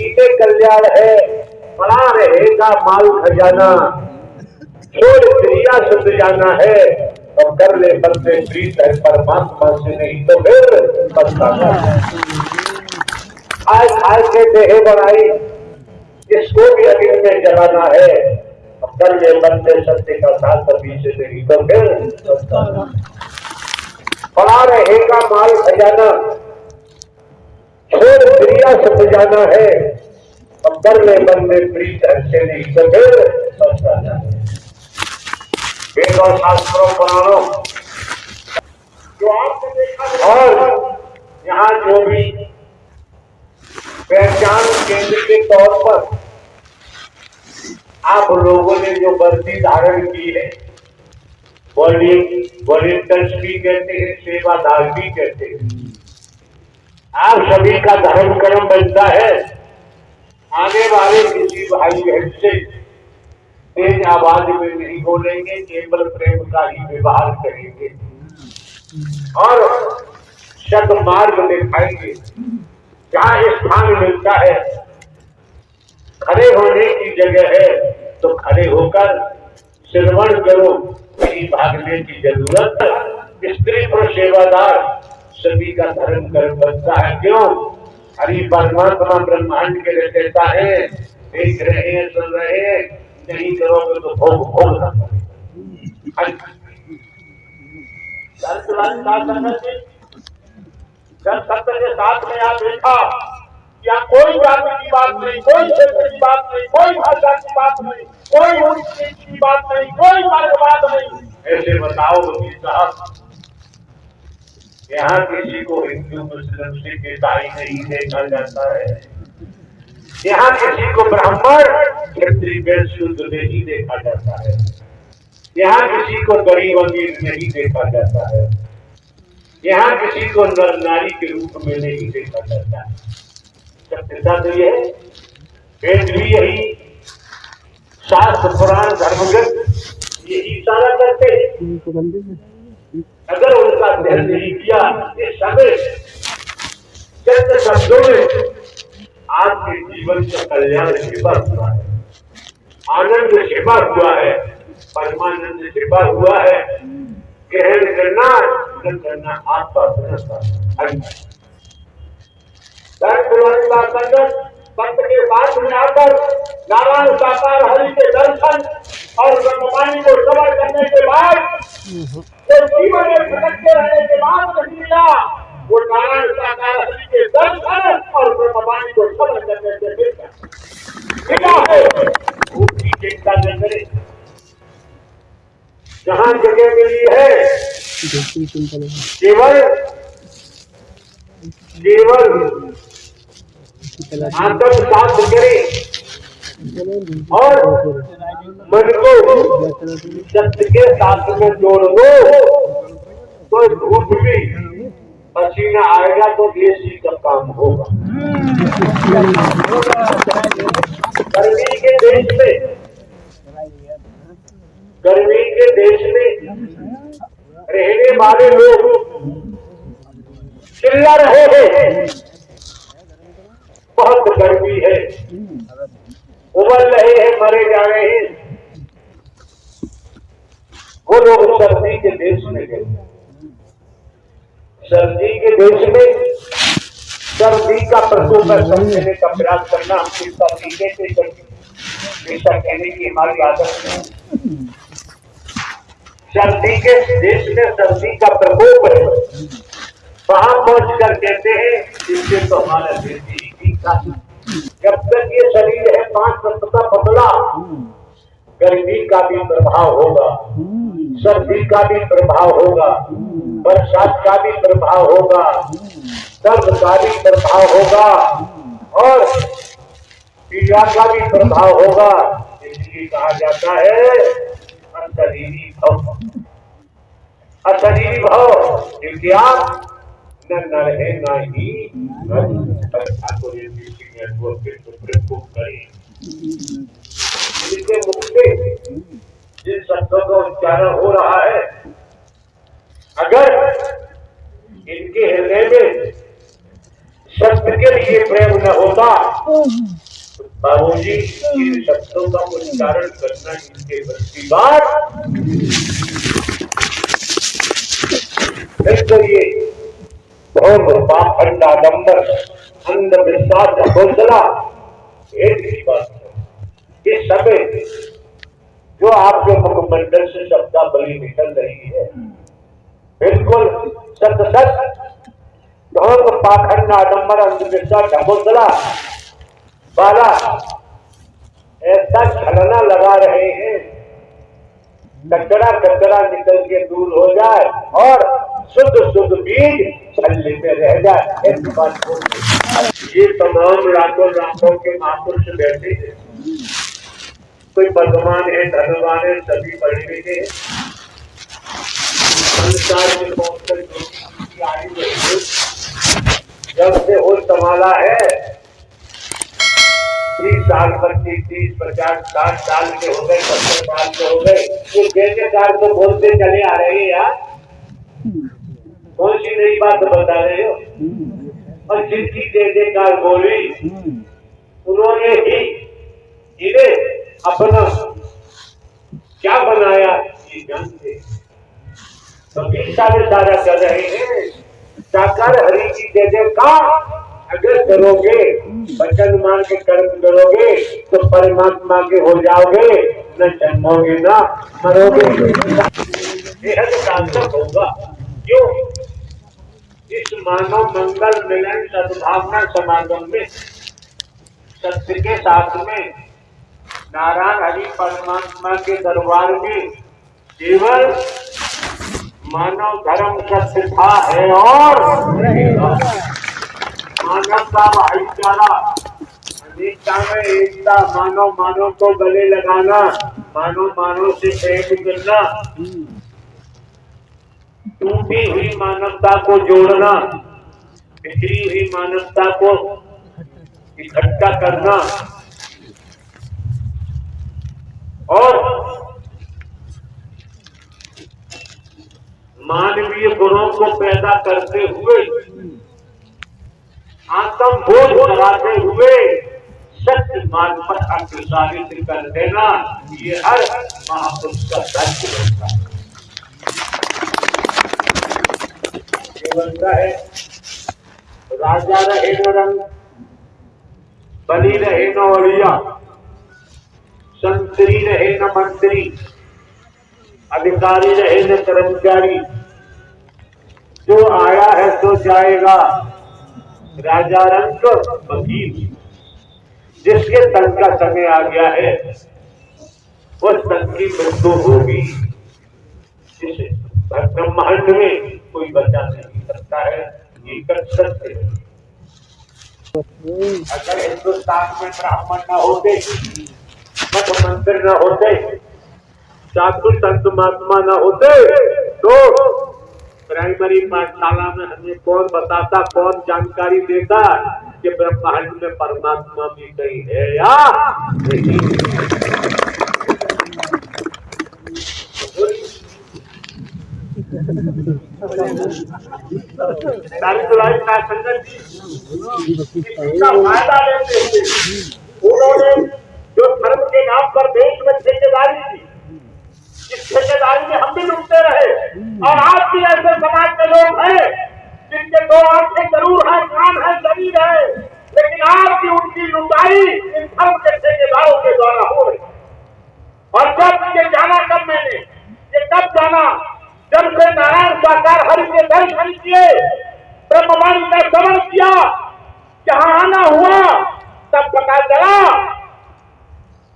में कल्याण है बड़ा रहेगा माल खजाना। छोड़ क्रिया शुद्ध जाना है, और कर ले बंदे प्रीत है, परमात्मा से नहीं तो फिर पछताना है। खाए के देहे बनाई, इसको भी अग्नि में जलाना है, और कर ले बंदे सत्य का साथ पीछे से नहीं तो फिर पछताना पड़ा रहेगा माल खजाना शुद्ध जाना है। और कर ले बंदे प्रीत है से नहीं तो फिर पछताना है। वेद शास्त्रों पुराणों जो आपने देखा और यहाँ जो भी पहचान केंद्र के तौर पर आप लोगों ने जो वर्दी धारण की है वॉलेंटर्स भी कहते हैं सेवादार भी कहते हैं। आप सभी का धर्म कर्म बनता है। आने वाले किसी भाई बहन से तेज आवाज़ में नहीं बोलेंगे, केवल प्रेम का ही व्यवहार करेंगे। और सद मार्ग दिखाएँगे। जहाँ स्थान मिलता है, खड़े होने की जगह है तो खड़े होकर श्रवण करो, कहीं भागने की ज़रूरत। स्त्री और सेवादार सभी का धर्म कर्म बनता है। क्यों? हरि परमात्मा ब्रह्मांड के रहता है, देख रहे हैं, सुन रहे हैं, नहीं करोगे तो भोग भोगना जब सत्य के साथ में आप देखा या कोई जाति की बात नहीं, कोई क्षेत्र की बात नहीं, कोई भाषा की बात नहीं, कोई नीच की बात नहीं, कोई मार्गवाद नहीं। ऐसे बताओ साहब। यहाँ किसी को हिंदू, मुस्लिम, सिख, ईसाई नहीं देखा जाता है। यहाँ किसी को ब्राह्मण क्षत्रिय वैश्य शूद्र नहीं देखा जाता है। यहाँ किसी को गरीब, अमीर, नहीं देखा जाता है। यहाँ किसी को नर, नारी के रूप में नहीं देखा जाता है। सत्यता तो यह वेद भी यही शास्त्र, पुराण धर्मगत यही सारा करते हैं। अगर उनका ध्यान नहीं किया इस समय चंद शब्दों में आपके जीवन का कल्याण छिपा हुआ है। आनंद छिपा हुआ है। परमानंद छिपा हुआ है। ग्रहण करना करना आपका अपना संत के पास में आकर नारायण साकार हरि के दर्शन और ब्रह्मवाणी को श्रवण करने के बाद जो जीवन में भटकते रहने के बाद नहीं मिला वो नारायण साकार हरि के दर्शन और ब्रह्मवाणी को श्रवण करने से मिला है। उसकी चिंता न करे। जहाँ जगह मिली है केवल केवल आत्म साथ करे। और मन को सत्य के साथ में जोड़ दो तो धूप भी पसीना आएगा तो देसी का काम होगा। गर्मी के देश में, गर्मी के देश में रहने वाले लोग चिल्ला रहे हैं। बहुत गर्मी है। उबल रहे हैं, मरे जा रहे हैं। वो लोग सर्दी के देश में गए। सर्दी के देश में सर्दी का प्रकोप समझने का प्रयास करना, हम चिंता टीके से ऐसा कहने की हमारी आदत है सर्दी के देश में सर्दी का प्रकोप है। वहाँ पहुँच कर कहते हैं, इससे तो हमारा देश ही ठीक जब तक ये शरीर है पाँच तत्व का पतला, गर्मी का भी प्रभाव होगा, सर्दी का भी प्रभाव होगा, बरसात का भी प्रभाव होगा सर्द का भी प्रभाव होगा और पीड़ा का भी प्रभाव होगा। इसलिए कहा जाता है, अशरीरी भव। अशरीरी भव, क्योंकि आप न नर है न ही ठाकुर को जिनके मुख जिन शब्दों का उच्चारण हो रहा है अगर इनके हृदय में सत्य के लिए प्रेम न होता बाबू जी इन शब्दों का उच्चारण करना इनके बच्ची बात। तो ये बहुत पाखंड आडम्बर अंधविश्वास का हौसला। एक ही बात ये समय जो आपके मुखमंडल से शब्दा बलि निकल रही है, बिल्कुल सत सत बहुत पाखंड आडम्बर अंधविश्वास का हौसला। वाला ऐसा छलना लगा रहे हैं कचरा कचरा निकल के दूर हो जाए और शुद्ध शुद्ध बीज छल्ले में रह जाए। ये तमाम रातों रातों के महापुरुष बैठे कोई बदमान है धनवान है, सभी पढ़े लिखे हैं। जब से हो संभाला है तीस साल पच्चीस तीस पचास साठ साल के हो गए, सत्तर साल के हो गए। ये जैसे साल को बोलते चले आ रहे हैं यार। कौन सी नई बात बता रहे हो? और जिनकी जय काल बोली, उन्होंने ही इन्हें अपना क्या बनाया? ये जानते तो सारे सारा कर रहे हैं। साकार हरि की जय जयकार अगर करोगे, वचन मान के कर्म करोगे तो परमात्मा के हो जाओगे। न जन्मोगे न मरोगे। बेहद सार्थक होगा। क्यों? इस मानव मंगल मिलन सद्भावना समागम में, सत्य के साथ में, नारायण हरि परमात्मा के दरबार में केवल मानव धर्म सत्य था है और मानवता भाईचारा अनेकता में एकता, मानव मानव को गले लगाना, मानव मानव से प्रेम करना। टूटी हुई मानवता को जोड़ना बिखरी हुई मानवता को इकट्ठा करना। और मानवीय गुणों को पैदा करते हुए आत्म बोध लगाते हुए सत्य मार्ग पर अग्रसारित कर देना ये हर महापुरुष का धर्म बनता है। बनता है, राजा रहे न रंग बलि रहे न अड़िया संतरी रहे न मंत्री, अधिकारी रहे न कर्मचारी। जो आया है तो जाएगा। राजा रंग वकील, जिसके तन का समय आ गया है उस तन की मृत्यु होगी। ब्रह्मांड में कोई बचा नहीं सकता है, ये कर सकते अगर हिंदुस्तान में ब्राह्मण न होते मठ मंदिर न होते साधु संत महात्मा न होते तो प्राइमरी पाठशाला में हमें कौन बताता कौन जानकारी देता कि ब्रह्मांड में परमात्मा भी कहीं है या नहीं? फ़ायदा लेते थे उन्होंने जो धर्म के नाम पर देश में ठेकेदारी थी इस ठेकेदारी में हम भी डूबते रहे और आज भी ऐसे समाज के लोग हैं जिनके दो आँखें ज़रूर है कान है शरीर है लेकिन आज भी उनकी लुटाई इन धर्म के ठेकेदारों के द्वारा हो रही और जब ये जाना कब मैंने ये कब जाना जब से नारायण साकार हरि के दर्शन किए ब्रह्मवाणी का श्रवण किया। जहाँ आना हुआ, तब पता चला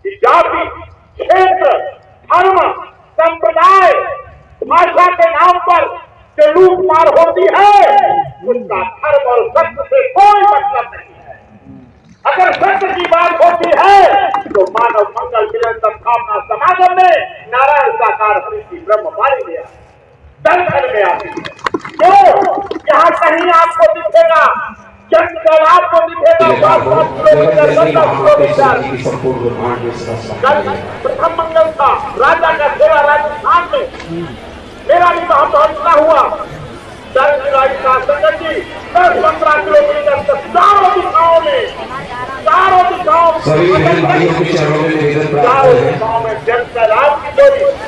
कि जाति, क्षेत्र, धर्म, संप्रदाय, भाषा के नाम पर जो लूट मार होती है, उसका धर्म और सत्य से कोई मतलब नहीं है। अगर सत्य की बात होती है तो मानव मंगल मिलन सद्भावना समागम में नारायण साकार हरि की ब्रह्म पाली गया दर्शन में आती है। तो यहाँ कहीं आपको दिखेगा जब आपको दिखेगा कल प्रथम मंगल राजा का सेवा राजस्थान में। मेरा भी वहाँ पहुँचना हुआ। दस जुलाई का संगत जी दस पंद्रह किलोमीटर तक चारों दिशाओं में के चरणों में की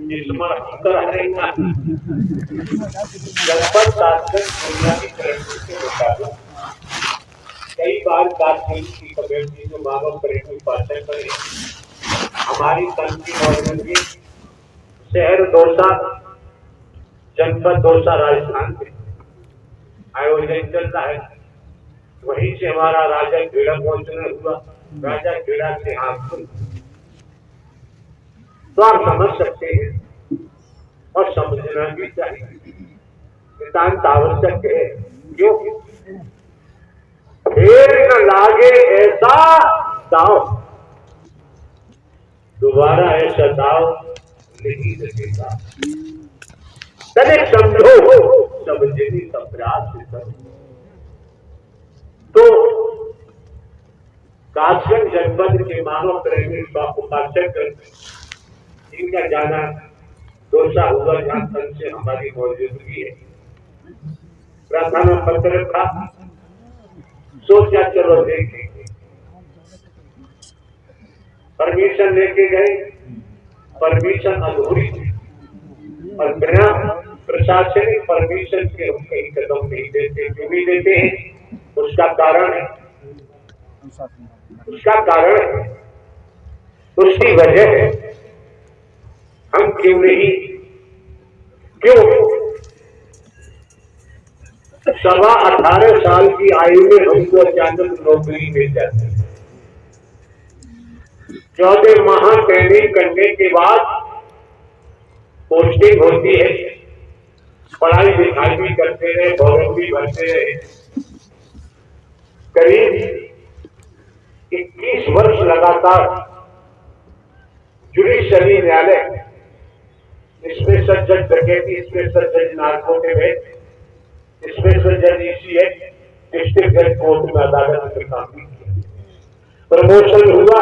जनपद शासन बुनियादी तरक्की के मुताबिक कई बार की पाचन करे, हमारी की शहर दौसा, जनपद दौसा राजस्थान में आयोजन चल रहा है। वहीं से हमारा राजा खेड़ा पहुँचना हुआ। राजा खेड़ा से हाथ तो आप समझ सकते हैं और समझना भी चाहिए। नितांत आवश्यक है। क्यों? फिर न लागे ऐसा दाव। दोबारा ऐसा दाव नहीं लगेगा। तनिक समझो समझने का प्रयास करो तो काशगंज जनपद के मानव प्रेमी उपासक इनका जाना दोषा हुआ तक से हमारी मौजूदगी है। प्रार्थना पत्र था सोचा चलो देखेंगे परमिशन लेके गए, परमिशन अधूरी थी। और बिना प्रशासनिक परमिशन के हम कहीं कदम नहीं देते क्यों नहीं देते हैं, उसका कारण है। उसका कारण है, उसकी वजह है। क्यों नहीं? क्यों? सवा अठारह साल की आयु में हमको अचानक नौकरी मिल जाती है। चौदह माह ट्रेनिंग करने के बाद पोस्टिंग होती है। पढ़ाई लिखाई भी करते रहे, भवन भी भरते रहे। करीब 21 वर्ष लगातार जुडिशरी न्यायालय स्पेशल जज डकैती स्पेशल जज नारकोटे में स्पेशल जज इसी है डिस्ट्रिक्ट जज कोर्ट में अदालत में काम किया। प्रमोशन हुआ